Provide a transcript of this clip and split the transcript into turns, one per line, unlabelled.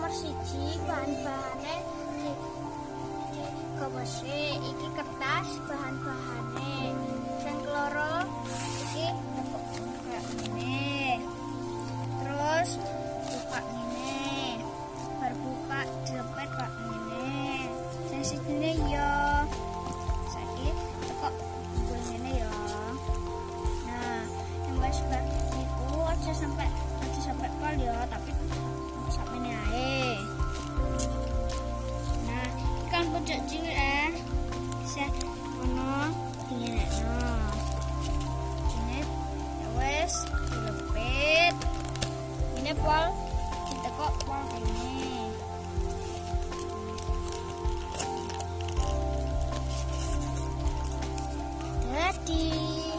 nomor siji bahan-bahane gomese iki kertas bahan-bahane. Dan loro iki ini terus buka ini berbuka dilepet pak ini dan sini pojok cilik eh. Bisa ono no, Ini ya wes dilepit. Ini pol kok pol ini.